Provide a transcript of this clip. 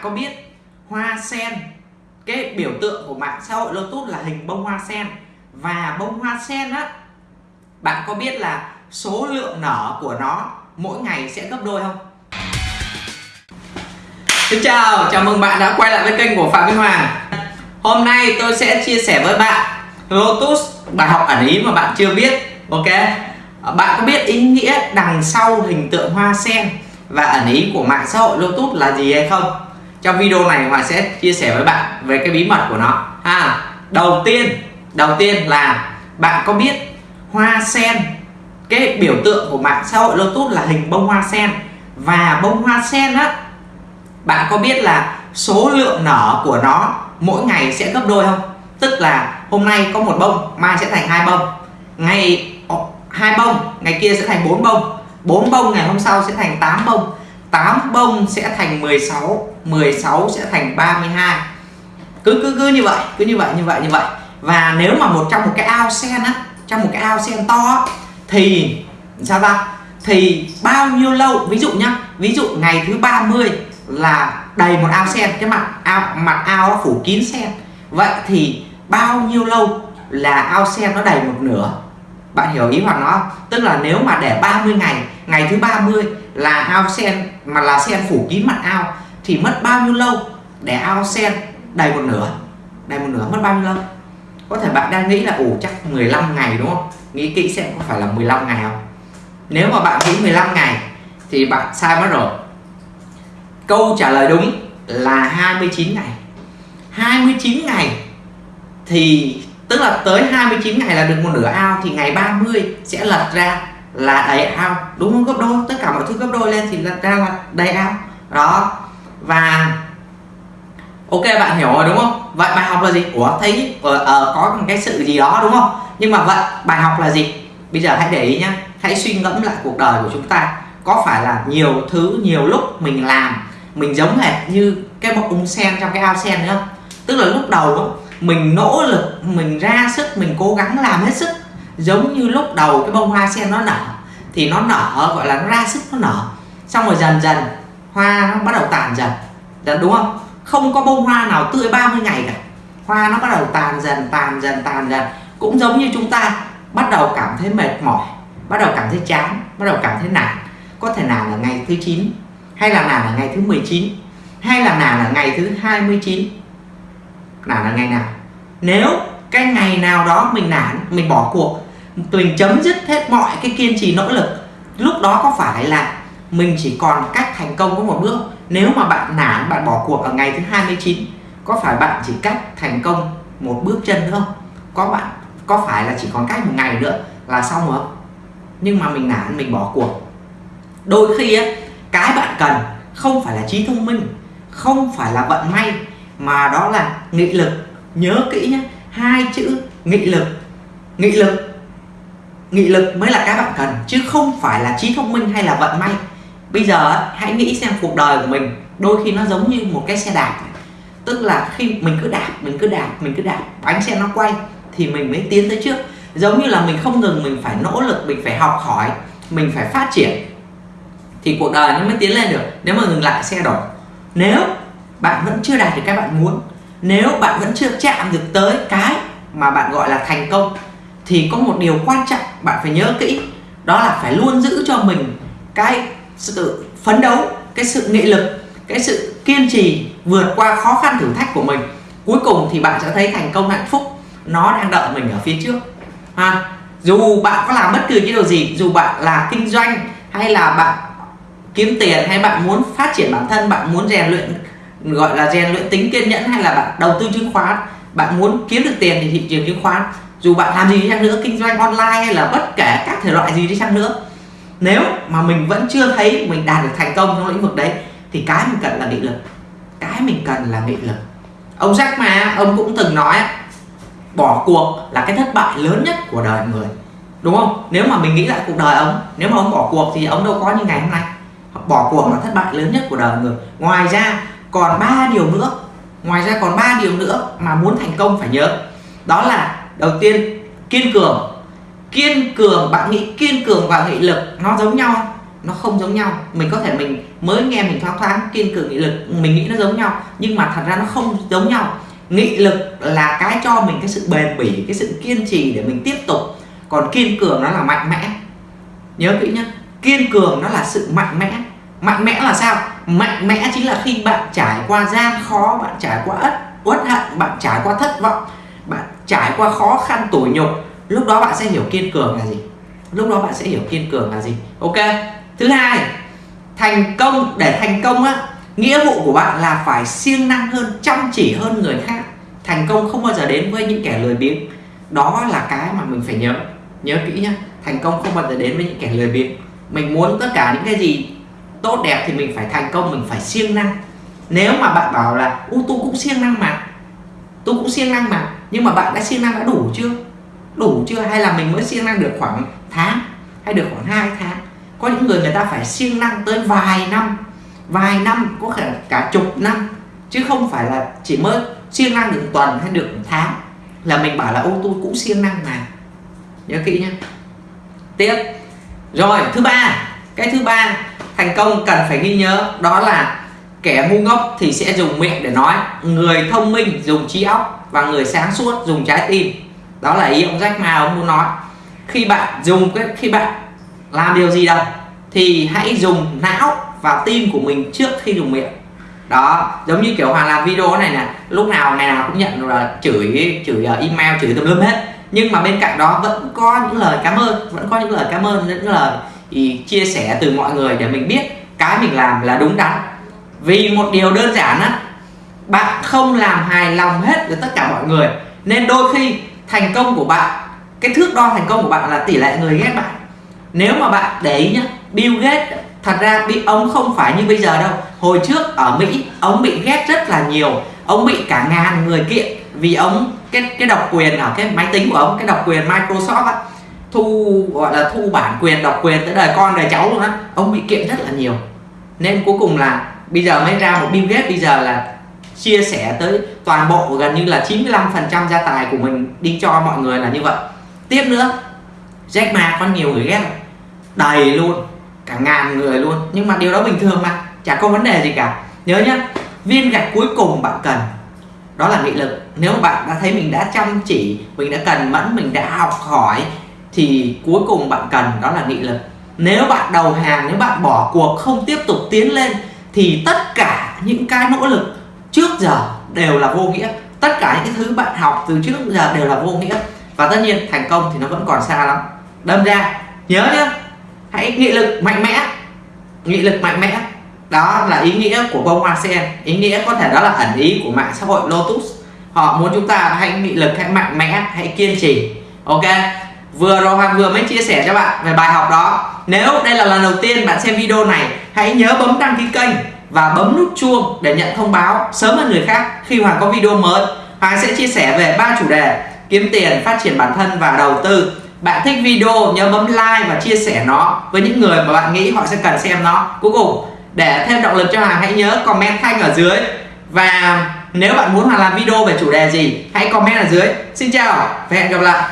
bạn có biết hoa sen cái biểu tượng của mạng xã hội Lotus là hình bông hoa sen. Và bông hoa sen á bạn có biết là số lượng nở của nó mỗi ngày sẽ gấp đôi không? Xin chào, chào mừng bạn đã quay lại với kênh của Phạm Minh Hoàng. Hôm nay tôi sẽ chia sẻ với bạn Lotus bài học ẩn ý mà bạn chưa biết Ok? Bạn có biết ý nghĩa đằng sau hình tượng hoa sen và ẩn ý của mạng xã hội Lotus là gì hay không? Trong video này Hòa sẽ chia sẻ với bạn về cái bí mật của nó. Ha, đầu tiên đầu tiên là bạn có biết hoa sen, cái biểu tượng của mạng xã hội Lotus là hình bông hoa sen. Và bông hoa sen á, bạn có biết là số lượng nở của nó mỗi ngày sẽ gấp đôi không? Tức là hôm nay có một bông, mai sẽ thành hai bông. Ngày ờ, hai bông, ngày kia sẽ thành bốn bông. Bốn bông ngày hôm sau sẽ thành 8 bông. 8 bông sẽ thành 16 16 sẽ thành 32 cứ cứ cứ như vậy cứ như vậy như vậy như vậy. Và nếu mà một trong một cái ao sen á trong một cái ao sen to á, thì sao ta? Thì bao nhiêu lâu? Ví dụ nhá ví dụ ngày thứ 30 là đầy một ao sen cái mặt ao mặt ao phủ kín sen. Vậy thì bao nhiêu lâu là ao sen nó đầy một nửa? Bạn hiểu ý hoặc nó không? Tức là nếu mà để 30 ngày ngày thứ 30 là ao sen, mà là sen phủ kín mặt ao, thì mất bao nhiêu lâu để ao sen đầy một nửa? Đầy một nửa mất bao nhiêu lâu? Có thể bạn đang nghĩ là ủ chắc 15 ngày đúng không? Nghĩ kỹ xem có phải là 15 ngày không? Nếu mà bạn nghĩ 15 ngày thì bạn sai mất rồi. Câu trả lời đúng là 29 ngày. 29 ngày thì tức là tới 29 ngày là được một nửa ao thì ngày 30 sẽ lật ra là đầy ao. Đúng không? Gấp đôi. Tất cả mọi thứ gấp đôi lên thì lật ra là đầy ao. Đó. Và ok bạn hiểu rồi đúng không? Vậy bài học là gì? Ủa thấy uh, uh, có một cái sự gì đó đúng không? Nhưng mà vậy bài học là gì? Bây giờ hãy để ý nhá. Hãy suy ngẫm lại cuộc đời của chúng ta. Có phải là nhiều thứ nhiều lúc mình làm mình giống hệt như cái bọc ung sen trong cái ao sen nữa không? Tức là lúc đầu đó, mình nỗ lực, mình ra sức, mình cố gắng làm hết sức. Giống như lúc đầu cái bông hoa sen nó nở, thì nó nở, gọi là nó ra sức, nó nở. Xong rồi dần dần, hoa nó bắt đầu tàn dần. Dần đúng không? Không có bông hoa nào tươi 30 ngày cả. Hoa nó bắt đầu tàn dần tàn dần tàn dần. Cũng giống như chúng ta, bắt đầu cảm thấy mệt mỏi, bắt đầu cảm thấy chán, bắt đầu cảm thấy nản. Có thể nản ở ngày thứ 9 hay là nản ở ngày thứ 19 hay là nản ở ngày thứ 29 nản là ngày nào? Nếu cái ngày nào đó mình nản mình bỏ cuộc mình chấm dứt hết mọi cái kiên trì nỗ lực lúc đó có phải là mình chỉ còn cách thành công có một bước? Nếu mà bạn nản bạn bỏ cuộc ở ngày thứ 29 có phải bạn chỉ cách thành công một bước chân nữa không? Có bạn có phải là chỉ còn cách một ngày nữa là xong rồi không? Nhưng mà mình nản mình bỏ cuộc. Đôi khi ấy, cái bạn cần không phải là trí thông minh không phải là vận may mà đó là nghị lực. Nhớ kỹ nhé, hai chữ nghị lực. Nghị lực. Nghị lực mới là cái bạn cần, chứ không phải là trí thông minh hay là vận may. Bây giờ hãy nghĩ xem cuộc đời của mình, đôi khi nó giống như một cái xe đạp tức là khi mình cứ đạp, mình cứ đạp, mình cứ đạp, bánh xe nó quay, thì mình mới tiến tới trước. Giống như là mình không ngừng mình phải nỗ lực, mình phải học hỏi, mình phải phát triển, thì cuộc đời nó mới tiến lên được. Nếu mà ngừng lại xe đổ. Nếu bạn vẫn chưa đạt được cái bạn muốn. Nếu bạn vẫn chưa chạm được tới cái mà bạn gọi là thành công, thì có một điều quan trọng bạn phải nhớ kỹ, đó là phải luôn giữ cho mình cái sự phấn đấu, cái sự nghị lực, cái sự kiên trì vượt qua khó khăn thử thách của mình. Cuối cùng thì bạn sẽ thấy thành công hạnh phúc, nó đang đợi mình ở phía trước. Ha, dù bạn có làm bất cứ cái điều gì, dù bạn là kinh doanh, hay là bạn kiếm tiền, hay bạn muốn phát triển bản thân, bạn muốn rèn luyện gọi là rèn luyện tính kiên nhẫn hay là bạn đầu tư chứng khoán, bạn muốn kiếm được tiền thì thị trường chứng khoán. Dù bạn làm gì đi chăng nữa, kinh doanh online hay là bất kể các thể loại gì đi chăng nữa. Nếu mà mình vẫn chưa thấy mình đạt được thành công trong lĩnh vực đấy, thì cái mình cần là nghị lực. Cái mình cần là nghị lực. Ông Jack mà ông cũng từng nói, bỏ cuộc là cái thất bại lớn nhất của đời người. Đúng không? Nếu mà mình nghĩ lại cuộc đời ông, nếu mà ông bỏ cuộc thì ông đâu có như ngày hôm nay. Bỏ cuộc là thất bại lớn nhất của đời người. Ngoài ra còn ba điều nữa. Ngoài ra còn ba điều nữa mà muốn thành công, phải nhớ. Đó là, đầu tiên, kiên cường. Kiên cường bạn nghĩ kiên cường và nghị lực, nó giống nhau. Nó không giống nhau. Mình có thể mình mới nghe mình thoáng thoáng, kiên cường nghị lực, mình nghĩ nó giống nhau. Nhưng mà thật ra nó không giống nhau. Nghị lực là cái cho mình cái sự bền bỉ, cái sự kiên trì để mình tiếp tục. Còn kiên cường nó là mạnh mẽ. Nhớ kỹ nhé kiên cường nó là sự mạnh mẽ. Mạnh mẽ là sao? Mạnh mẽ chính là khi bạn trải qua gian khó, bạn trải qua ất, uất hận, bạn trải qua thất vọng, bạn trải qua khó khăn tủi nhục, lúc đó bạn sẽ hiểu kiên cường là gì? Lúc đó bạn sẽ hiểu kiên cường là gì? Ok. Thứ hai, thành công, để thành công á, nghĩa vụ của bạn là phải siêng năng hơn, chăm chỉ hơn người khác. Thành công không bao giờ đến với những kẻ lười biếng. Đó là cái mà mình phải nhớ. Nhớ kỹ nhá, thành công không bao giờ đến với những kẻ lười biếng. Mình muốn tất cả những cái gì tốt đẹp thì mình phải thành công, mình phải siêng năng. Nếu mà bạn bảo là, u, tôi cũng siêng năng mà, tôi cũng siêng năng mà, nhưng mà bạn đã siêng năng đã đủ chưa? Đủ chưa? Hay là mình mới siêng năng được khoảng tháng, hay được khoảng 2 tháng? Có những người người ta phải siêng năng tới vài năm vài năm, có thể cả chục năm, chứ không phải là chỉ mới siêng năng được tuần hay được tháng. Là mình bảo là ô tôi cũng siêng năng mà. Nhớ kỹ nhé tiếp. Rồi, thứ ba. Cái thứ ba thành công cần phải ghi nhớ, đó là kẻ ngu ngốc thì sẽ dùng miệng để nói, người thông minh dùng trí óc và người sáng suốt dùng trái tim. Đó là ý ông Jack Ma ông muốn nói. Khi bạn dùng cái, khi bạn làm điều gì đâu, thì hãy dùng não và tim của mình trước khi dùng miệng. Đó, giống như kiểu hoàng làm video này nè, lúc nào ngày nào cũng nhận là chửi chửi ờ, email, chửi tùm lum hết. Nhưng mà bên cạnh đó vẫn có những lời cảm ơn, vẫn có những lời cảm ơn, những lời thì chia sẻ từ mọi người để mình biết cái mình làm là đúng đắn. Vì một điều đơn giản á, bạn không làm hài lòng hết với tất cả mọi người. Nên đôi khi thành công của bạn, cái thước đo thành công của bạn là tỷ lệ người ghét bạn. Nếu mà bạn để ý nhá, Bill Gates, thật ra bị ông không phải như bây giờ đâu. Hồi trước ở Mỹ, ông bị ghét rất là nhiều. Ông bị cả ngàn người kiện vì ông, cái cái độc quyền ở cái máy tính của ông, cái độc quyền Microsoft á thu, gọi là thu bản quyền, độc quyền tới đời con đời cháu luôn á. Ông bị kiện rất là nhiều. Nên cuối cùng là bây giờ mới ra một Bill Gates bây giờ là chia sẻ tới toàn bộ gần như là 95% gia tài của mình đi cho mọi người là như vậy. Tiếp nữa, Jack Ma có nhiều người ghét, đầy luôn, cả ngàn người luôn. Nhưng mà điều đó bình thường mà, chả có vấn đề gì cả. Nhớ nhá, viên gạch cuối cùng bạn cần, đó là nghị lực. Nếu bạn đã thấy mình đã chăm chỉ, mình đã cần mẫn, mình đã học hỏi thì cuối cùng bạn cần đó là nghị lực. Nếu bạn đầu hàng, nếu bạn bỏ cuộc, không tiếp tục tiến lên, thì tất cả những cái nỗ lực trước giờ đều là vô nghĩa. Tất cả những cái thứ bạn học từ trước giờ đều là vô nghĩa. Và tất nhiên, thành công thì nó vẫn còn xa lắm. Đâm ra, nhớ nhá, hãy nghị lực mạnh mẽ. Nghị lực mạnh mẽ, đó là ý nghĩa của bông hoa sen ý nghĩa có thể đó là ẩn ý của mạng xã hội Lotus. Họ muốn chúng ta hãy nghị lực, hãy mạnh mẽ, hãy kiên trì, ok? Vừa rồi hoàng vừa mới chia sẻ cho bạn về bài học đó. Nếu đây là lần đầu tiên bạn xem video này, hãy nhớ bấm đăng ký kênh và bấm nút chuông để nhận thông báo sớm hơn người khác khi hoàng có video mới. Hoàng sẽ chia sẻ về ba chủ đề, kiếm tiền, phát triển bản thân và đầu tư. Bạn thích video, nhớ bấm like và chia sẻ nó với những người mà bạn nghĩ họ sẽ cần xem nó. Cuối cùng, để thêm động lực cho Hoàng, hãy nhớ comment thanh ở dưới. Và nếu bạn muốn Hoàng làm video về chủ đề gì, hãy comment ở dưới. Xin chào và hẹn gặp lại.